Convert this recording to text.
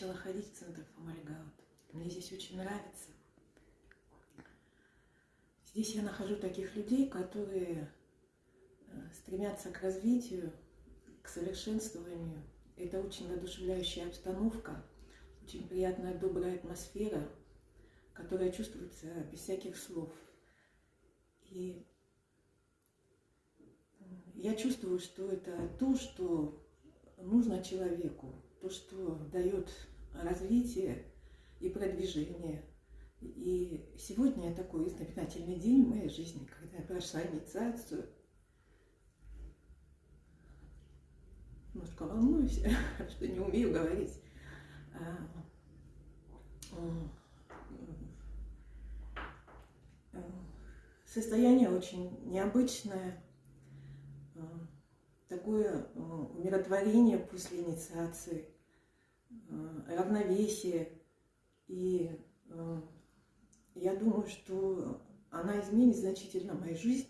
приходить в центр Фомальгаут. Мне здесь очень нравится. Здесь я нахожу таких людей, которые э, стремятся к развитию, к совершенствованию. Это очень воодушевляющая обстановка, очень приятная, добрая атмосфера, которая чувствуется без всяких слов. И я чувствую, что это то, что нужно человеку, то, что дает развитие и продвижение. И сегодня такой знаменательный день в моей жизни, когда я прошла инициацию. Немножко волнуюсь, что не умею говорить. А, состояние очень необычное, такое умиротворение после инициации, равновесие. И я думаю, что она изменит значительно мою жизнь